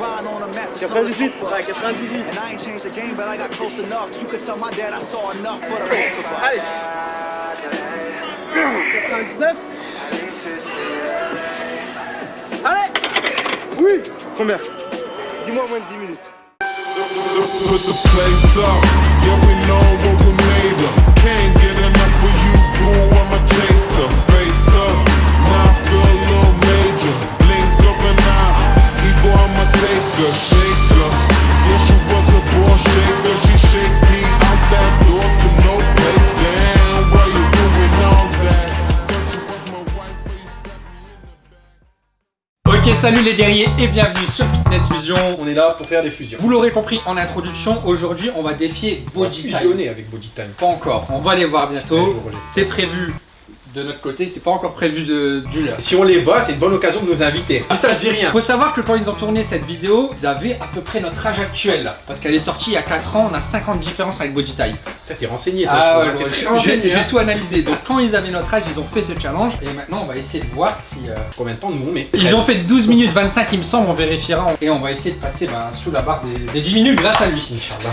riding on a map. just 98, know ouais, it's 98. And I ain't changed the game, but I got close enough. You could tell my dad I saw enough for the both of us. Allez 99 Allez Oui Combien Dis-moi moins de 10 minutes. Put the place up, yeah we know what we made of Can't get enough of you, boo, I'm a chaser salut les guerriers et bienvenue sur Fitness Fusion. On est là pour faire des fusions. Vous l'aurez compris en introduction, aujourd'hui on va défier On va Body Time. fusionner avec Body Time. Pas encore, on va les voir bientôt. C'est prévu de notre côté, c'est pas encore prévu de du leur. Si on les bat, c'est une bonne occasion de nous inviter. Si ça, je dis rien. Faut savoir que quand ils ont tourné cette vidéo, ils avaient à peu près notre âge actuel là. Parce qu'elle est sortie il y a 4 ans, on a 50 de différence avec Body. Putain, T'es renseigné, toi. Ah ouais, ouais, j'ai- hein. tout analysé. Donc quand ils avaient notre âge, ils ont fait ce challenge. Et maintenant on va essayer de voir si... euh, Combien de temps nous on met Ils ont fait 12 minutes 25 il me semble, on vérifiera. Et on va essayer de passer ben, sous la barre des, des 10 minutes grâce à lui.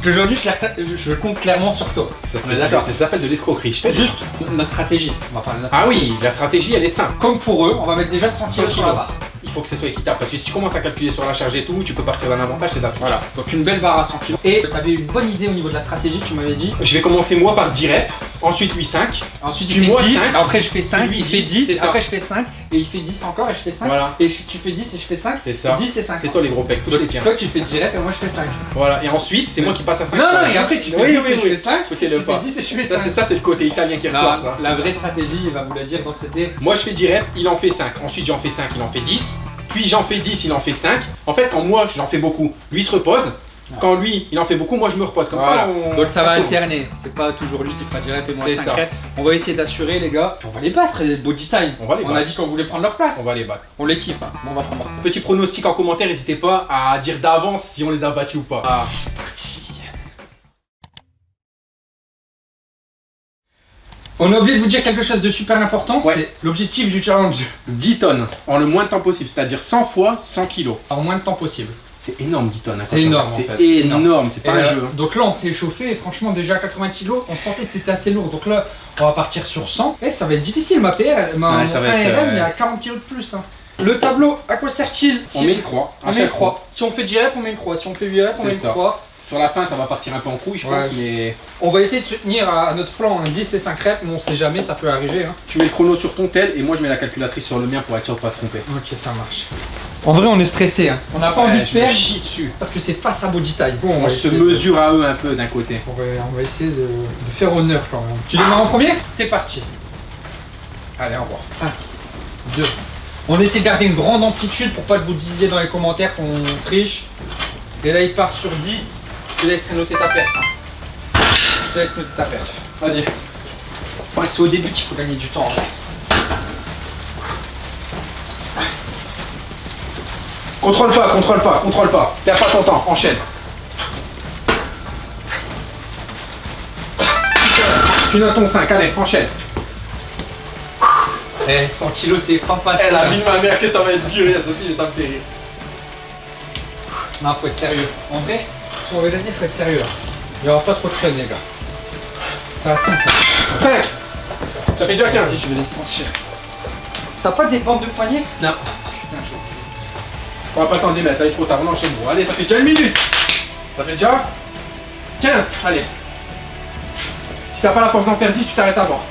Aujourd'hui je, compte clairement sur toi. Ça. Ça s'appelle de l'escroquerie. Juste notre stratégie. On va parler de notre Ah oui, la stratégie, elle est simple. Comme pour eux, on va mettre déjà 100 kilos sur la barre. Il faut que ce soit équitable parce que si tu commences à calculer sur la charge et tout, tu peux partir d'un avantage, c'est d'après. Voilà, donc une belle barre à 100 kilos. Et tu avais une bonne idée au niveau de la stratégie, tu m'avais dit. Je vais commencer moi par 10 reps, ensuite lui 5. Ensuite il fait moi, 10, cinq. après je fais 5, Lui, il fait 10, 10, c'est ça. après je fais 5, et il fait 10 encore, et je fais 5. Voilà. Et tu fais 10 et je fais 5. C'est ça. 10 et 5. C'est toi les gros pecs, tous les tiens. toi tu fais 10 reps et moi je fais 5. Voilà, et ensuite, c'est moi qui passe à 5. Non, non, et après tu fais Oui, 10 oui, et je fais 5. Écoutez Tu le fais pas. 10 et je fais Ça, 5. c'est ça, c'est le côté italien qui ressort, ça. la vraie stratégie, il va vous la dire, donc c'était. Moi je fais 10 reps, il en fait 5. Ensuite j'en fais 5, il en fait 10. Puis j'en fais 10, il en fait 5. En fait, quand moi j'en fais beaucoup, lui se repose. Quand lui il en fait beaucoup, moi je me repose. Comme Voilà. ça, on... Donc ça va alterner, c'est pas toujours lui qui fera 10 reps et moi C'est 5 ça. reps. On va essayer d'assurer les gars. Puis on va les battre, les body time. On va les On a dit qu'on voulait prendre leur place. On va les battre. On les kiffe, hein. Bon, on va prendre. Petit pronostic en commentaire, n'hésitez pas à dire d'avance si on les a battus ou pas. Ah. On a oublié de vous dire quelque chose de super important, Ouais. c'est l'objectif du challenge. 10 tonnes en le moins de temps possible, c'est-à-dire 100 fois 100 kilos. En moins de temps possible. C'est énorme 10 tonnes. hein, C'est énorme, en C'est fait, c'est énorme. c'est pas Et, un euh, jeu. hein. Donc là on s'est échauffé et franchement déjà 80 kilos, on sentait que c'était assez lourd. Donc là on va partir sur 100. Et ça va être difficile, ma PR, ma Ouais, ça va 1 être, RM, euh, il y a 40 kilos de plus. hein. Le tableau, à quoi sert-il? On Si- met une croix. à on met une croix. Si on fait 10 reps, on met une croix. Si on fait 8 reps, on met une ça. croix. Sur la fin, ça va partir un peu en couille, je Ouais, pense, je- mais On va essayer de se tenir à, notre plan, hein, 10 et 5 reps, mais on sait jamais, ça peut arriver. hein. tu mets le chrono sur ton tel et moi je mets la calculatrice sur le mien pour être sûr de pas se tromper. Ok, ça marche. En vrai, on est stressé. Hein. On n'a pas envie de perdre chie dessus. parce que c'est face à Body Type. Bon, on, On va se de- mesure à eux un peu d'un côté. On va, on va essayer de, de faire honneur quand même. Tu démarres en premier? C'est parti. Allez, au revoir. 1, 2. On essaie de garder une grande amplitude pour pas que vous disiez dans les commentaires qu'on triche. Et là, il part sur 10. Je te laisserai noter ta perte. Je te laisse noter ta perte. Vas-y. Ouais, c'est au début qu'il faut gagner du temps. hein. Contrôle pas, contrôle pas, contrôle pas. Perds pas ton temps, enchaîne. Tu notes ton 5, allez, enchaîne. Eh, 100 kilos, c'est pas facile. Elle a hein. mis ma mère que ça va être dur, et Sophie, ça me fait rire. Non, faut être sérieux. En vrai, si on veut gagner, faut être sérieux. là. Il y aura pas trop de fun, les gars. Ça va 5. 5 Ça fait déjà 15. Vas-y, je vais les sentir. T'as pas des bandes de poignets Non. Putain, je- On va pas t'en démettre, là, il est trop tard, on enchaîne. Bon, allez, ça fait déjà une minute. Ça fait déjà 15, allez. Si t'as pas la force d'en faire 10, tu t'arrêtes avant.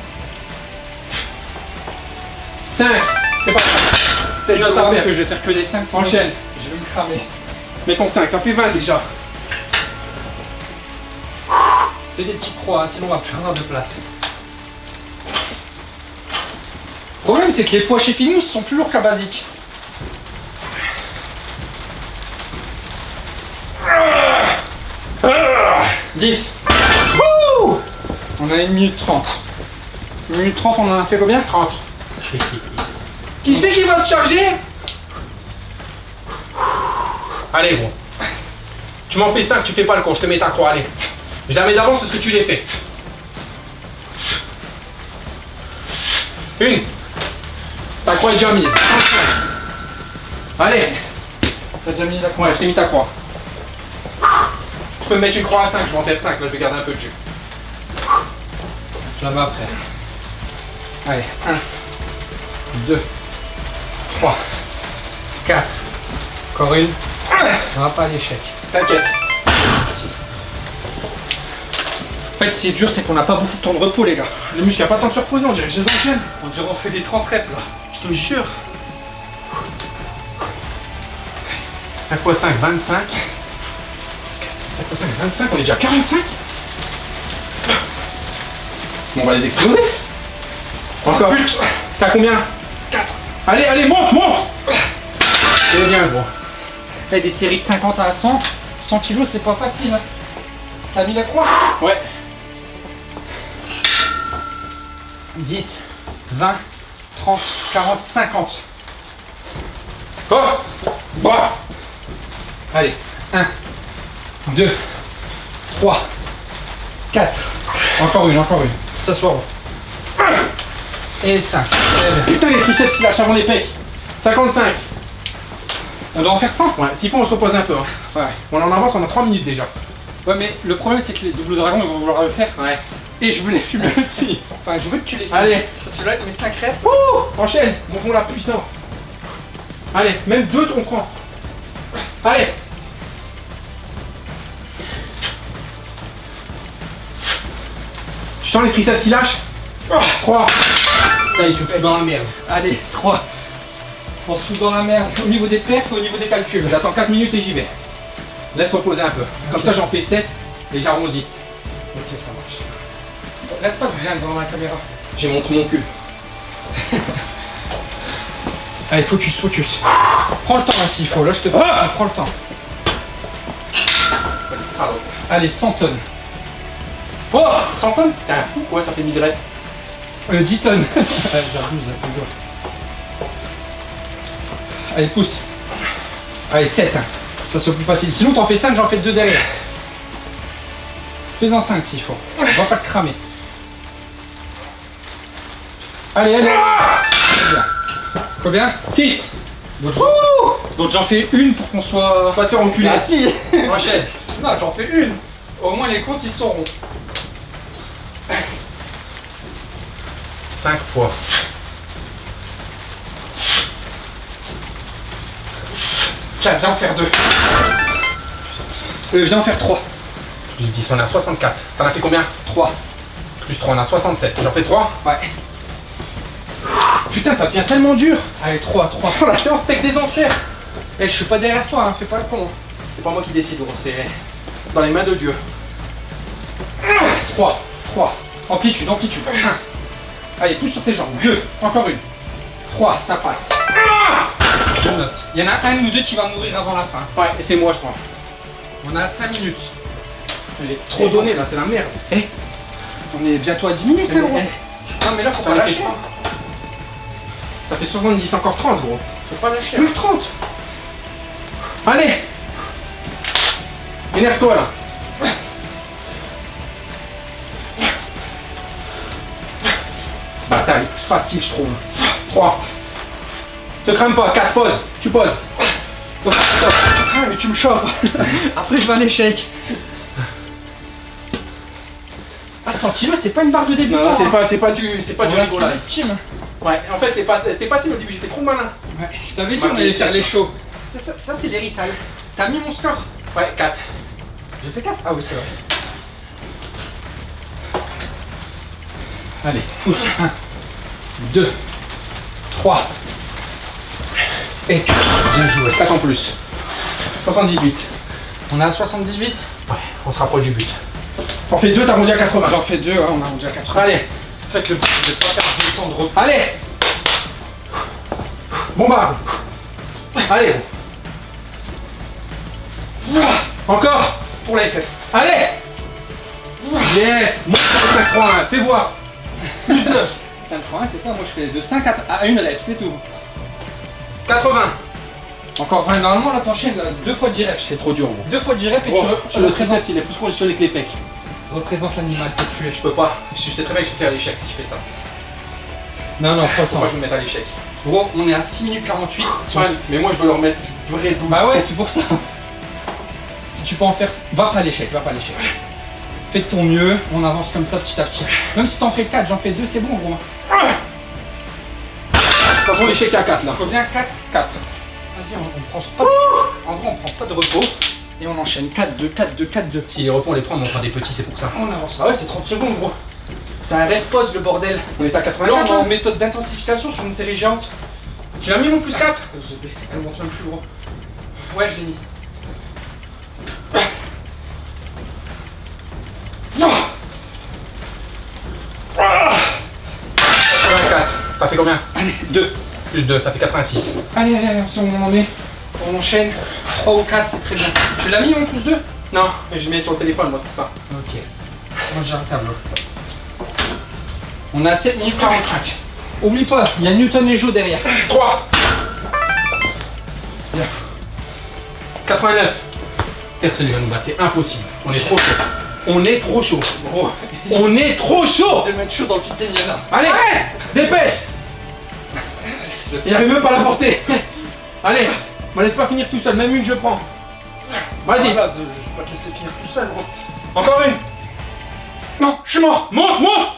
5, c'est pas grave. Peut-être notes ta que je vais faire que des 5 Enchaîne. Je vais me cramer. Mets ton 5, ça fait 20 déjà. Fais des petites croix, sinon on va plus avoir de place. Le problème, c'est que les poids chez Pinous sont plus lourds qu'à basique. Ah 10. On a 1 minute 30. 1 minute 30, on en a fait combien? 30. Qui c'est qui va te charger? Allez, gros. Tu m'en fais 5, tu fais pas le con, je te mets ta croix, allez. Je la mets d'avance parce que tu l'as fait. Une. Ta croix est déjà mise. Allez. T'as déjà mis la croix Ouais, je t'ai mis ta croix. Tu peux me mettre une croix à 5, je vais en faire 5, là je vais garder un peu de jus. Je la mets après. Allez, 1, 2, 3, 4. Encore une. On va pas à l'échec. T'inquiète. En fait, ce qui est dur, c'est qu'on n'a pas beaucoup de temps de repos, les gars. Les muscles, y a pas tant de surprise, on dirait que je les enchaîne. On dirait qu'on fait des 30 reps là. Je te jure. 5 x 5, 25. 5 x 5, 25, on est déjà à 45 Bon, on va les exploser. Encore. T'as combien? 4. Allez, allez, monte, monte C'est bien, gros. Et des séries de 50 à 100, 100 kilos, c'est pas facile. hein. T'as mis la croix? Ouais. 10, 20, 30, 40, 50. Oh Bah Allez, 1, 2, 3, 4. Encore une, encore une. S'asseoir. Et 5. Putain, les triceps, il lâche avant les pecs. 55. On doit en faire 100 Ouais, s'il faut, on se repose un peu. Hein. Ouais. On en avance, on a 3 minutes déjà. Ouais, mais le problème, c'est que les doubles dragons, ils vont vouloir le faire. Ouais. Et je veux les fumer aussi. Enfin, je veux que tu les fumes. Allez. Parce que là, mes 5 reps. Ouh Enchaîne, montrons la puissance. Allez, même deux, on prend. Allez Tu sens les triceps qui lâchent 3. Ça y est, tu fais dans la merde. Allez, 3. On se fout dans la merde au niveau des perfs et au niveau des calculs. J'attends 4 minutes et j'y vais. Laisse reposer un peu. Comme ça, j'en fais 7 et j'arrondis. Ok, ça marche. Reste pas bien devant la caméra. J'ai montré mon cul. Allez, focus, focus. Prends le temps là s'il faut. Là, je te Ah prends le temps. Allez, 100 tonnes. Oh 100 tonnes? T'es un fou quoi, ça fait 1000 reps. Euh, 10 tonnes. Allez, j'abuse, pousse. Allez, 7. Ça soit plus facile. Sinon, t'en fais 5, j'en fais 2 derrière. Fais-en 5 s'il faut. On va pas te cramer. Allez, allez. Combien? 6 Donc, donc j'en fais une pour qu'on soit. Va te faire enculer. Ah si Enchaîne. Non, j'en fais une. Au moins les comptes ils seront. 5 fois. Tiens, viens en faire deux. Euh, viens en faire trois. Plus 10, on est à 64. T'en as fait combien? 3. Plus 3, on a 67. J'en fais 3 Ouais. Putain, ça devient tellement dur. Allez, 3, 3. Oh, la séance pec des enfers. Eh, je suis pas derrière toi, hein, fais pas le con. C'est pas moi qui décide, gros, c'est dans les mains de Dieu. 3, 3. Amplitude, amplitude. 1. Allez, pousse sur tes jambes. 2. Encore une. 3, ça passe. Je note. Il y en a un ou deux qui va mourir avant la fin. Ouais, et c'est moi, je crois. On a 5 minutes. Elle est trop donnée, là, c'est la merde. Eh, on est bientôt à 10 minutes, Eh, là, gros. eh, Non, mais là, faut pas lâcher. Ça fait 70, encore 30, gros. Faut pas lâcher. Plus que 30. Allez Énerve-toi, là. Ce bâtard, il est plus facile, je trouve. 3. Te crame pas, 4, pause. Tu poses. Ah, mais tu me chauffes. Après, je vais à l'échec. Ah, 100 kilos, c'est pas une barre de débutant. Non, c'est hein. pas, c'est pas du, c'est pas du sous-estime. Ouais, en fait, t'es pas- t'es facile au début, j'étais trop malin. Ouais, je t'avais dit Ouais, on allait faire les shows. Ça, ça, ça, c'est l'héritage. T'as mis mon score Ouais, 4. J'ai fait 4 Ah oui, c'est vrai. Allez, pousse. 1, 2, 3 et 4. Bien joué. 4 en plus. 78. On est à 78 Ouais, on se rapproche du but. T'en fais 2, t'arrondis à 80. J'en fais 2, on a déjà 4. Allez, En fait, le but, c'est de pas temps de allez Bombarde Allez Encore Pour la FF. Allez Yes Monte sur le 5 3 1, fais voir Plus 9 5 1, c'est ça, moi je fais de 5 à, à 1 rep, c'est tout. 80 Encore 20, normalement là t'enchaînes deux fois 10 reps. C'est trop dur, gros. Deux fois 10 reps et Oh, tu, re- tu le représentes, triceps, il est plus conditionné que les pecs. représentes l'animal que tu es. Je peux pas. Je sais très bien que je vais faire l'échec si je fais ça. Non, non, pas Faut pas que je me mette à l'échec. Gros, on est à 6 minutes 48. Si on- Ouais, mais moi je veux leur mettre vrai double. Bah ouais, c'est pour ça. Si tu peux en faire. Va pas à l'échec, va pas à l'échec. Fais de ton mieux, on avance comme ça petit à petit. Même si t'en fais 4, j'en fais 2, c'est bon, gros. Façon, l'échec est à 4 là. Combien 4 4. Vas-y, on, on prend pas de... En vrai, on prend pas de repos. Et on enchaîne 4, 2, 4, 2, 4, 2. Si les repos on les prend, on fera des petits, c'est pour ça. On avance. Ah ouais, c'est 30 secondes, gros. C'est un rest-pause, le bordel. On est à Là, 84 on est en là. méthode d'intensification sur une série géante. Tu l'as mis mon plus 4 Elle monte même plus gros. Ouais, je l'ai mis. Non 84. Ça fait combien? Allez, 2. Plus 2, ça fait 86. Allez, allez, allez, si on en est. On enchaîne. 3 ou 4, c'est très bien. Tu l'as mis mon plus 2 Non, mais je mets sur le téléphone moi, c'est pour ça. Ok. Moi j'ai un tableau. On a 7 minutes 45. Oublie pas, il y a Newton et Joe derrière. 3 89. Personne ne va nous battre, c'est impossible. On est trop chaud. On est trop chaud. On est trop chaud t'es mettre chaud dans le Indiana. Allez, dépêche Il arrive même pas à la porter. Allez, me laisse pas finir tout seul, même une je prends. Vas-y, Voilà, de- je vais pas te laisser finir tout seul, gros. encore une. Non, je suis mort Monte, monte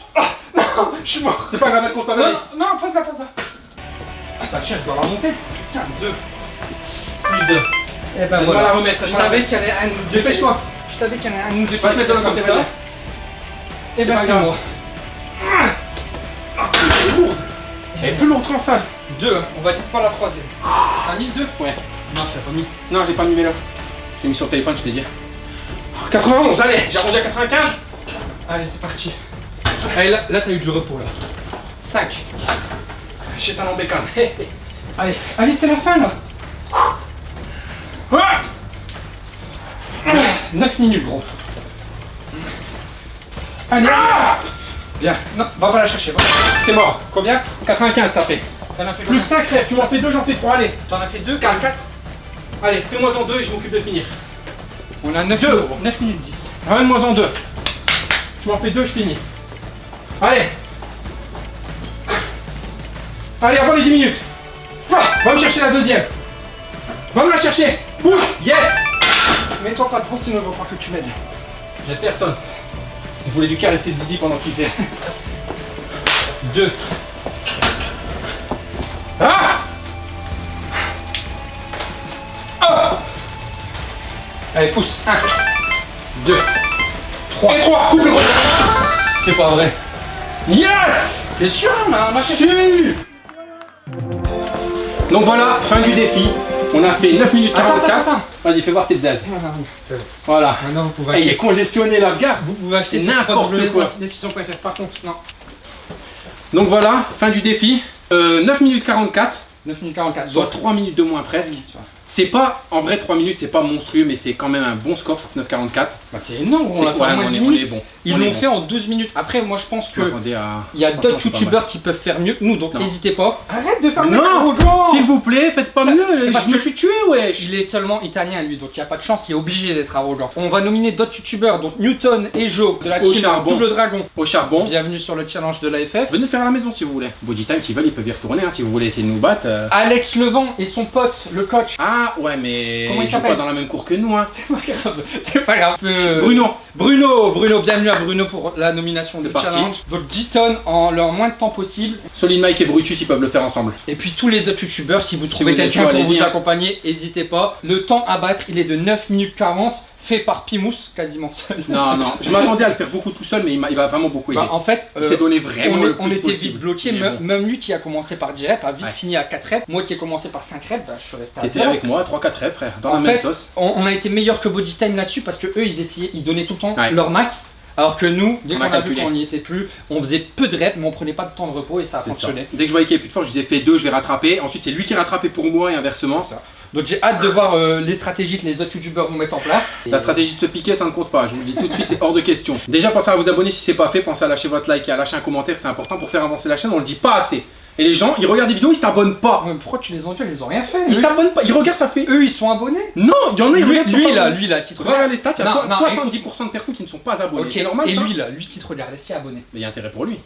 Je suis mort C'est pas grave, compte pas, Non, non, non, pose-la, pose-la Ça cherche, dois la monter. Tiens, 2. Plus deux. Eh ben Donne-moi la remettre. Je savais qu'il y en avait un ou deux. Dépêche-toi. Je savais qu'il y en avait un ou deux qui Va te mettre étaient dans le comme côté, ça. vas-y. Eh ben c'est moi. Elle est lourde. Elle est plus lourde qu'en salle. 2, on va dire pas la troisième. T'as mis 2 Ouais. Non, tu l'as pas mis. Non, j'ai pas mis là. J'ai mis sur le téléphone, je te dis. 91, allez, j'ai arrondi à 95. Allez, c'est parti. Allez, là, là t'as eu du repos là. 5. J'ai talent bécane. Allez, allez, c'est la fin là. Ah 9 minutes, gros. Allez, Bien. Non, va pas la chercher. C'est mort. Combien? 95, ça fait. As fait Plus que 5 crêpes, tu m'en fais 2, j'en fais 3, allez. T'en as fait 2, 4, 4. Allez, fais-moi en 2 et je m'occupe de finir. On a 9 Deux. minutes, 9 minutes 10. Ramène-moi en 2. Tu m'en fais 2, je finis. Allez. Allez, avant les 10 minutes. Va, me chercher la deuxième. Va me la chercher. Bouge. Yes. Mets-toi pas trop sinon on va croire que tu m'aides. J'aide personne. Je voulais lui caresser le zizi pendant qu'il fait. 2. Ah Allez, pousse. 1. 2. 3. Et 3, coupe le. C'est pas vrai. Yes T'es sûr fait Su Donc voilà, fin du défi. On a fait 9 minutes Attends, 44. attends, attends. Vas-y, fais voir tes zaz. C'est bon. Voilà. Maintenant vous pouvez Eh, il est acheter. congestionné là, regarde. Vous pouvez acheter n'importe quoi. www.description.fr. Par contre, non. Donc voilà, fin du défi. Euh, 9 minutes 44, 9 minutes 44. soit 3 minutes de moins presque. C'est pas, en vrai 3 minutes c'est pas monstrueux mais c'est quand même un bon score, je trouve 9,44. Bah, c'est énorme, C'est on l'a fait ouais, en moins on est- 10 on minutes. est bon. Ils l'ont bon. fait en 12 minutes. Après, moi je pense que à... il y a d'autres youtubeurs qui peuvent faire mieux que nous, donc n'hésitez pas. Arrête de faire mieux Non que nous, S'il vous plaît, faites pas Ça- mieux, c'est je parce me que- suis tué wesh Il est seulement italien lui, donc il n'y a pas de chance, il est obligé d'être arrogant. On va nominer d'autres youtubeurs, donc Newton et Joe de la Au team charbon. Double Dragon. Au charbon. Bienvenue sur le challenge de l'AFF. Venez le faire à la maison si vous voulez. Body time, s'ils veulent, ils peuvent y retourner hein, si vous voulez essayer de nous battre. euh. Alex Levent et son pote, le coach. Ah ouais mais Comment il s'appelle pas dans la même cour que nous hein. C'est pas grave, c'est pas grave. Euh, Bruno. Bruno, Bruno, bienvenue à Bruno pour la nomination C'est parti. challenge. Donc 10 tonnes en leur moins de temps possible. Solid Mike et Brutus ils peuvent le faire ensemble. Et puis tous les autres youtubeurs, si vous Si trouvez quelqu'un pour vous accompagner, n'hésitez pas. Le temps à battre, il est de 9 minutes 40, fait par Pimous, quasiment seul. Non non, je m'attendais à le faire beaucoup tout seul mais il m'a vraiment beaucoup aidé. Bah, en fait, il euh, s'est donné vraiment on, le on plus était possible. vite bloqué, même, bon. même lui qui a commencé par 10 reps a vite Ouais. fini à 4 reps. Moi qui ai commencé par 5 reps, bah, je suis resté à T'étais avec moi 3-4 reps frère, dans En la même fait, sauce. on, on a été meilleur que Body Time là-dessus parce que eux ils essayaient, ils donnaient tout le temps Ouais. leur max. Alors que nous, dès On qu'on a a, vu qu'on n'y était plus, on faisait peu de reps mais on prenait pas de temps de repos et ça fonctionné. Dès que je voyais qu'il y avait plus de force, je disais fais deux, je vais rattraper. Ensuite c'est lui qui rattrapait pour moi et inversement. Donc j'ai hâte de voir euh, les stratégies que les autres youtubeurs vont mettre en place. La stratégie de se piquer, ça ne compte pas. Je vous le dis tout de suite, c'est hors de question. Déjà, pensez à vous abonner si c'est pas fait. Pensez à lâcher votre like et à lâcher un commentaire, c'est important pour faire avancer la chaîne. On le dit pas assez. Et les gens, ils regardent des vidéos, ils s'abonnent pas. Mais pourquoi tu les engueules Ils ont rien fait. Ils s'abonnent pas. Ils regardent, ça fait. Eux ils sont abonnés. Non, il y en a, ils Lui, regardent. lui pas là, lui là, qui te Regarde les stats, il y a Non, so- non, 70% de personnes qui ne sont pas abonnées. Ok, C'est normal et ça lui là, lui qui te regarde, est-ce qu'il est abonné Mais il y a intérêt pour lui.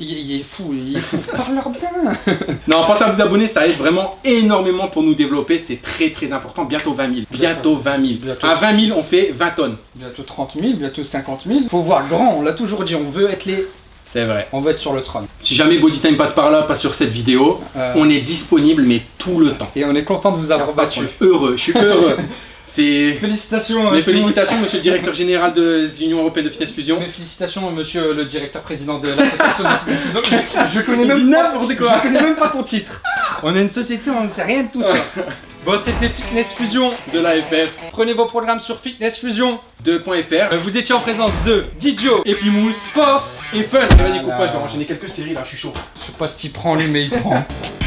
Il, il est fou, il est fou. Parle-leur bien. Non, pensez à vous abonner, ça aide vraiment énormément pour nous développer. C'est très très important. Bientôt 20 000. Bientôt 20 000. Bientôt. À 20 000, on fait 20 tonnes. Bientôt 30 000, bientôt 50 000. Faut voir grand, on l'a toujours dit, on veut être les... C'est vrai. On veut être sur le trône. Si jamais Body Time passe par là, pas sur cette vidéo, Euh. on est disponible, mais tout le temps. Et on est content de vous avoir battu. Heureux, je suis heureux. C'est. Félicitations. Mes euh, félicitations, monsieur le directeur général de l'Union Européenne de Fitness Fusion. Mes félicitations, monsieur le directeur président de l'association de Fitness Fusion. Je, je connais même pas, quoi. Je connais même pas ton titre. On est une société, on ne sait rien de tout ça. Bon, c'était Fitness Fusion. De l'AFF Prenez vos programmes sur Fitness Fusion. 2.fr. Euh, Vous étiez en présence de Didio, Epimousse Force. et Fun. Vas-y, coupe pas, je vais enchaîner quelques séries là, je suis chaud. Je sais pas ce qu'il prend lui, mais il prend.